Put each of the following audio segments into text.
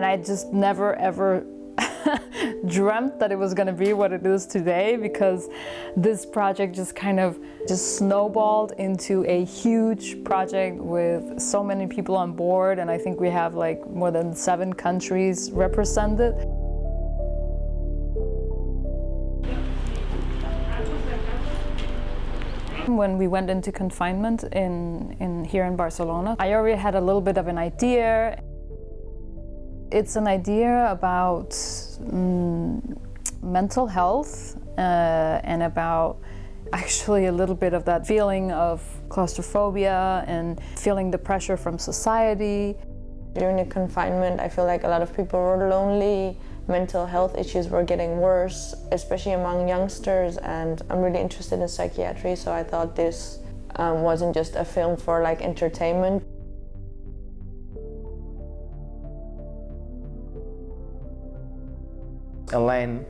And I just never ever dreamt that it was going to be what it is today because this project just kind of just snowballed into a huge project with so many people on board and I think we have like more than seven countries represented. When we went into confinement in, in here in Barcelona, I already had a little bit of an idea. It's an idea about mm, mental health uh, and about actually a little bit of that feeling of claustrophobia and feeling the pressure from society. During the confinement, I feel like a lot of people were lonely, mental health issues were getting worse, especially among youngsters, and I'm really interested in psychiatry, so I thought this um, wasn't just a film for like entertainment. Elaine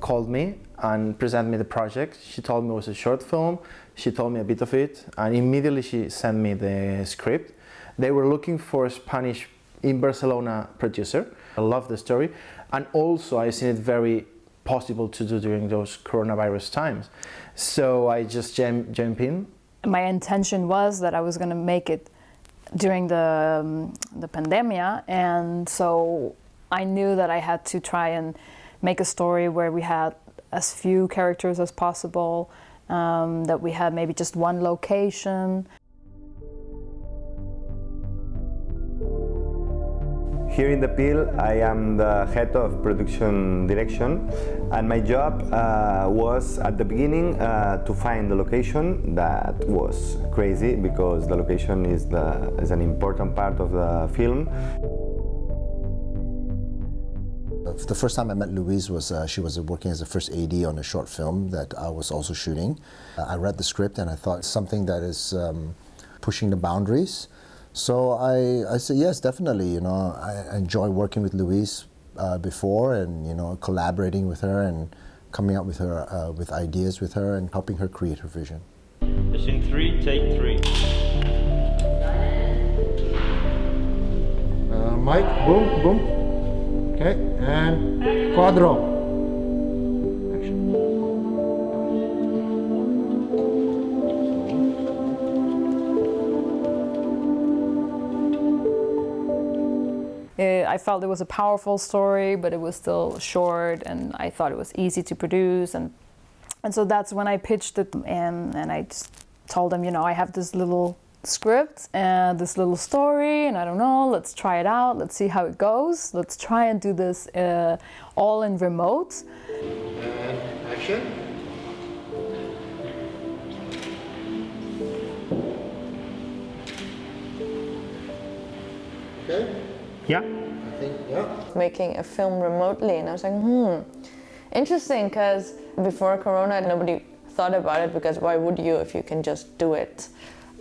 called me and presented me the project. She told me it was a short film. She told me a bit of it and immediately she sent me the script. They were looking for a Spanish in Barcelona producer. I love the story and also I seen it very possible to do during those coronavirus times. So I just jump, jump in. My intention was that I was going to make it during the, um, the pandemia and so I knew that I had to try and make a story where we had as few characters as possible, um, that we had maybe just one location. Here in the Peel, I am the head of production direction and my job uh, was at the beginning uh, to find the location. That was crazy because the location is, the, is an important part of the film. The first time I met Louise was uh, she was working as a first AD on a short film that I was also shooting. Uh, I read the script and I thought something that is um, pushing the boundaries. So I, I said, yes, definitely, you know, I enjoy working with Louise uh, before and, you know, collaborating with her and coming up with her, uh, with ideas with her and helping her create her vision. Machine three, take three. Uh, Mike, boom, boom. Okay, and quadro. Uh, I felt it was a powerful story, but it was still short, and I thought it was easy to produce, and and so that's when I pitched it, and and I told them, you know, I have this little script and this little story and I don't know let's try it out let's see how it goes let's try and do this uh, all in remote And action. Okay, Yeah. I think, yeah. Making a film remotely, and I was like, hmm, interesting, because before Corona, nobody thought about it because why would you if you can just do it?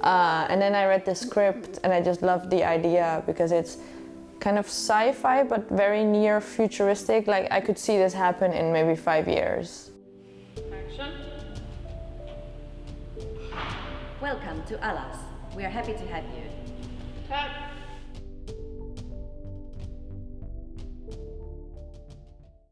Uh, and then I read the script and I just loved the idea because it's kind of sci-fi but very near futuristic. Like I could see this happen in maybe five years. Action. Welcome to Alas. We are happy to have you. Cut.